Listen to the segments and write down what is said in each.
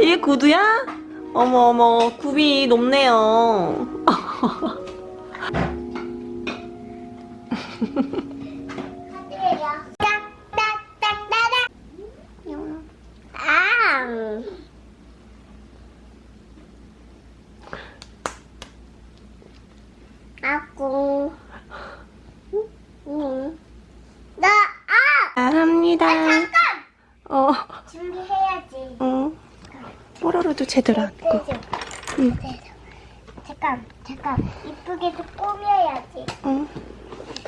이게 구두야? 어머 어머 굽이 높네요 딱딱딱딱딱. 아. 아고. 응. 나 아. 잘합니다 잠깐. 어, 준비해야지. 어. 뽀로로도 제대로 앉고 그죠? 응. 네. 잠깐, 잠깐. 이쁘게 좀 꾸며야지. 응,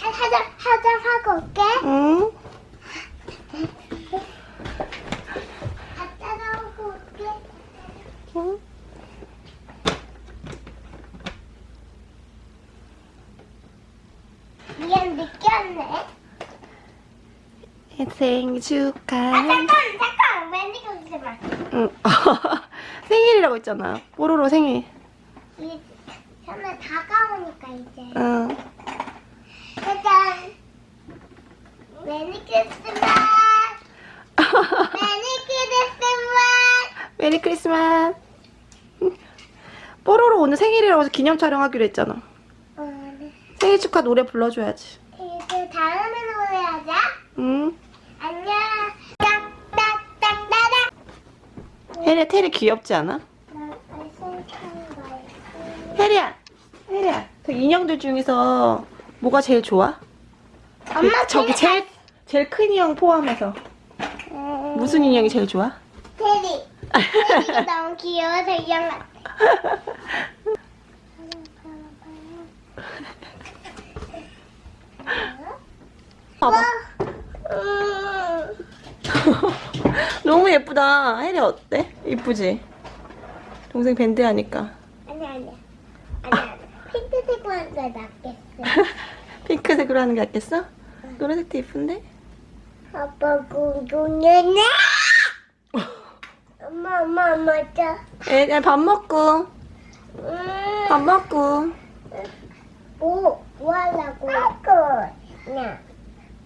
하- 하자, 하자 하고 올게. 응. 올게. 미안. 생일 아, 축하해 잠깐, 잠깐. 웬디 거기서만. 응. 생일이라고 했잖아 뽀로로 생일 이제 다가오니까 이제. 응. 짜잔. Merry Christmas. Merry Christmas. Merry Christmas 뽀로로 오늘 생일이라고 해서 기념 촬영하기로 했잖아 어, 네. 생일 축하 노래 불러줘야지 이제 다음에 노래 하자. 응. 혜리야 테리 귀엽지 않아? 혜리야 혜리야 그 인형들 중에서 뭐가 제일 좋아? 엄마 저기 제일 제일 큰 인형 포함해서 음, 무슨 인형이 제일 좋아? 테리. 테리가 너무 귀여워서 인형 같아. 봐봐 음, 너무 예쁘다 혜리 어때? 이쁘지? 동생 밴드 하니까 아니 아니야. 아니야. 핑크색으로 하는 게 낫겠어. 핑크색으로 하는 게 낫겠어? 노란색도 예쁜데? 아빠 궁금해. 엄마 엄마 엄마 자. 애, 밥 먹고 음. 밥 먹고 뭐, 뭐 하려고? 아고. 냐.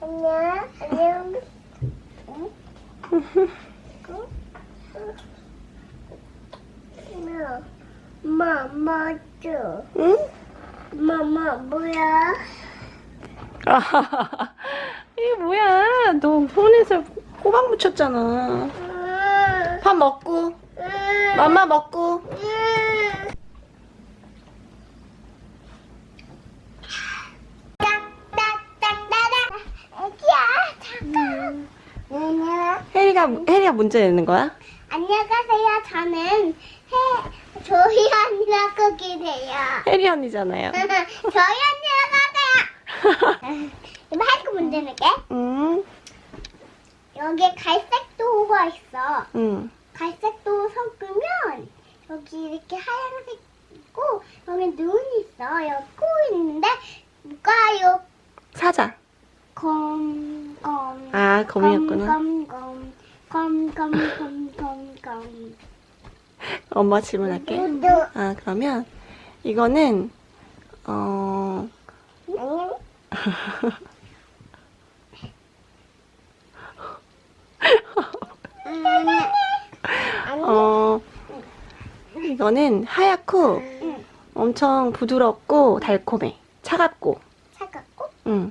안녕. 안녕. 응? 응? 엄마, 엄마, 줘. 응? 엄마, 뭐야? 이게 뭐야 너 손에서 호박 묻혔잖아 음, 밥 먹고 음, 맘마 먹고 음. 딱딱딱따닥. 애기야, 잠깐. 안녕. 혜리가 문제 내는 거야? 안녕하세요. 저는 해 조이 언니라고 기대요. 혜리 언니잖아요 저희 언니라고 하세요. 이거 할거 문제 낼게. 응, 여기에 갈색 도가 있어. 응. 갈색 도 섞으면 여기 이렇게 하얀색 있고 여기 눈이 있어. 여기 코 있는데 뭘까요? 사자 검, 검. 아 거미였구나 검, 검, 검, 검. 엄마 질문할게. 아 그러면 이거는 어 어, 이거는 하얗고 응. 엄청 부드럽고 달콤해. 차갑고. 차갑고 응.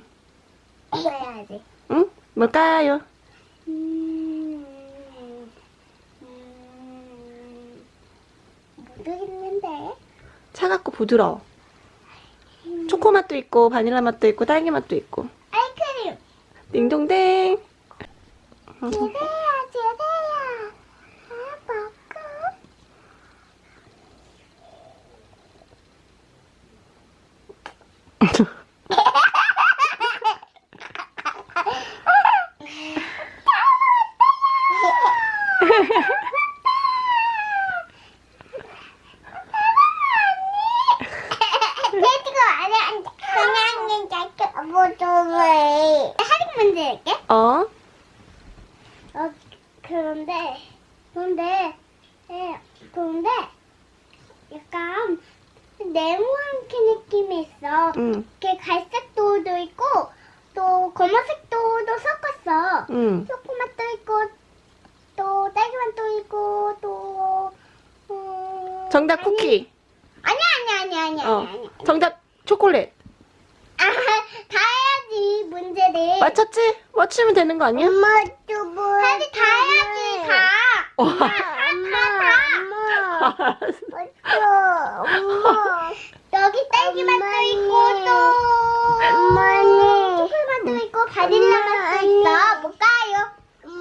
해야지. 응? 뭘까요? 음, 음, 모르겠는데. 차갑고 부드러워. 초코 맛도 있고 바닐라 맛도 있고 딸기 맛도 있고. 아이스크림. 딩동댕. 제대야, 제대야. 아, 먹고. 돼지가 아니야. 그냥 그냥 뭐좀 할인 문제 할게. 어? 어 그런데 그런데 예 그런데 약간 네모한 게 느낌이 있어. 응. 이렇게 갈색 도도 있고 또 검은색 도도 섞었어. 응. 초코맛도 있고 또 딸기맛도 있고 또 정답 쿠키. 아니야 아니야 아니야 아니야 어. 아니야. 정답 초콜릿. 아, 다 해야지 문제를. 맞췄지? 맞추면 되는 거 아니야? 엄마 또 뭐? 다 해야지 다. 어. 엄마 엄마. 맞죠 엄마. 여기 딸기 맛도 있고 또. 엄마는 초콜릿 맛도 있고 바닐라 맛도 있어. 뭘까요?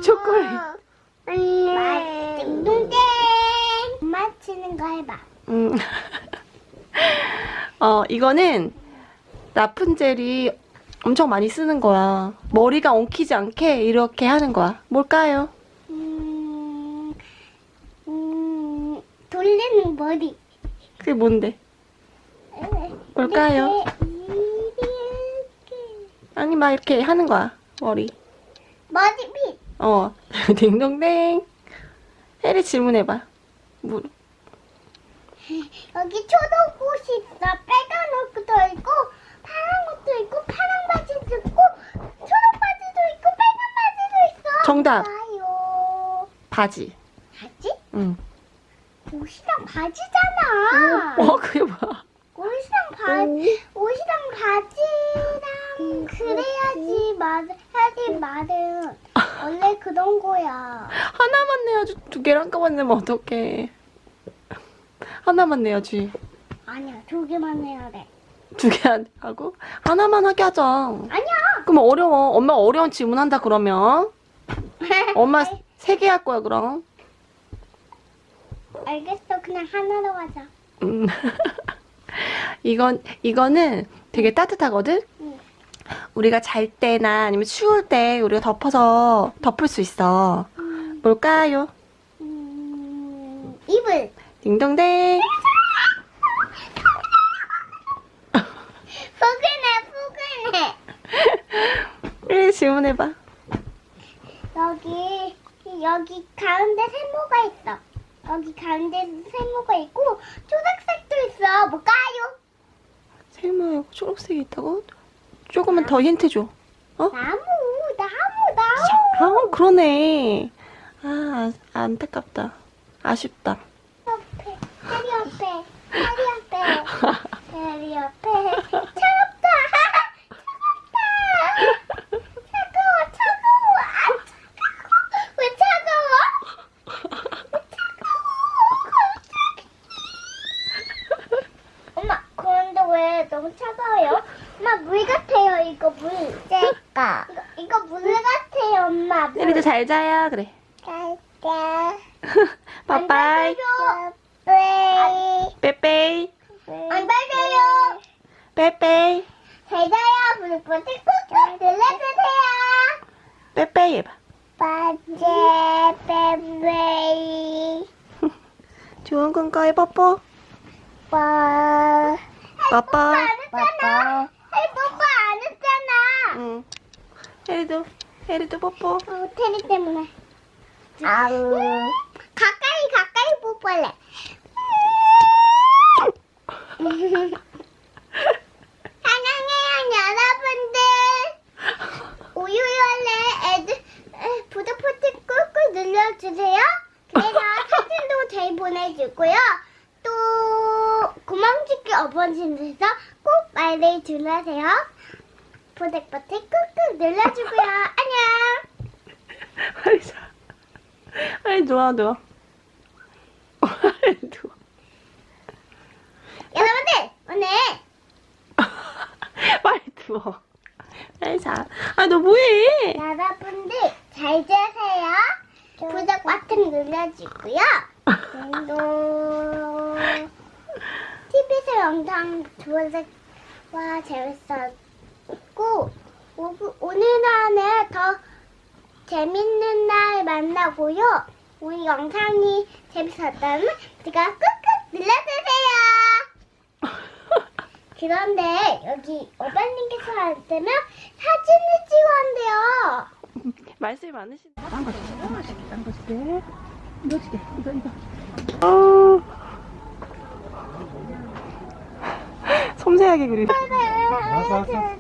초콜릿. 맞. 딩동댕. 맞히는 거 해봐. 음. 어, 이거는 라푼젤이 엄청 많이 쓰는 거야. 머리가 엉키지 않게 이렇게 하는 거야. 뭘까요? 음, 음, 돌리는 머리. 그게 뭔데? 뭘까요? 아니, 막 이렇게 하는 거야. 머리. 머리빗. 어. 딩동댕. 혜리 질문해봐. 뭐, 여기 초록 옷이 있어. 빨간 옷도 있고, 파란 옷도 있고, 파란 바지도 있고, 초록 바지도 있고, 빨간 바지도 있어. 정답. 봐요. 바지. 바지? 응. 옷이랑 바지잖아. 어, 그게 뭐야? 옷이랑 바지, 옷이랑 바지랑 그래야지 말, 해야지 말은 원래 그런 거야. 하나만 내야지. 두 개를 한꺼번에 내면 어떡해. 하나만 내야지. 아니야, 두 개만 해야 돼. 두 개 하고 하나만 하게 하자. 아니야. 그럼 어려워. 엄마 어려운 질문 한다 그러면 엄마 세 개 할 거야 그럼. 알겠어, 그냥 하나로 하자. 음. 이건 이거는 되게 따뜻하거든. 응. 우리가 잘 때나 아니면 추울 때 우리가 덮어서 덮을 수 있어. 음, 뭘까요? 음, 이불. 딩동댕. 포근해, 포근해. 일 질문해봐. 여기, 여기 가운데 세모가 있어. 여기 가운데 세모가 있고, 초록색도 있어. 뭘까요? 세모하고 초록색이 있다고? 조금만 더 힌트 줘. 나무, 나무, 나무. 아 그러네. 아 안타깝다. 아쉽다. 옆에, 다리 옆에, 다리 옆에, 다리 옆에. 차갑다. 차갑다. 차가워, 차가워. 아, 차가워. 왜 차가워? 왜 차가워? 엄마, 그런데 왜 너무 차가워요? 엄마, 물 같아요, 이거 물. 쟤까. 이거, 이거 물 같아요, 엄마. 물. 혜리도 잘 자야 그래. 빠빠이. 네. 빼빼이. 안 밟혀요. 빼빼이. 잘 자요. 불불 꾹꾹 눌러주세요. 빼빼이 해봐. 빠제 빼빼이. 좋은 꿈 꿔요 뽀뽀. 빠. 했잖아. 할 뽀뽀 안 했잖아. 응. 혜리도 혜리도 뽀뽀. 어, 테리 때문에. 아우. 가까이 가까이 뽀뽀할래. 사랑해요 여러분들. 우유열래 애들 버튼 꾹꾹 눌러주세요. 그래서 사진도 잘 보내주고요. 또 구멍짓기 어버진에서 꼭 말을 들으세요. 구독 버튼 꾹꾹 눌러주고요. 자. 빨리 누워 누워. 빨리 누워. 여러분들 오늘 빨리 누워. 빨리 자. 아 너 뭐해? 여러분들 잘 자세요. 구독 버튼 눌러주고요. 또 TV에서 영상 좋아서와 재밌었고 오- 오늘 안에 더 재밌는 날 만나고요. 우리 영상이 재밌었다면 제가 꾹꾹 눌러주세요. 그런데 여기 어반님께서 하시면 사진을 찍어야 한대요. 말씀이 많으신. 딴 거, 딴거 줄게, 딴거 줄게. 이거 줄게, 이거, 이거. 어. 섬세하게 그리네. 네. 알았어, 알았어.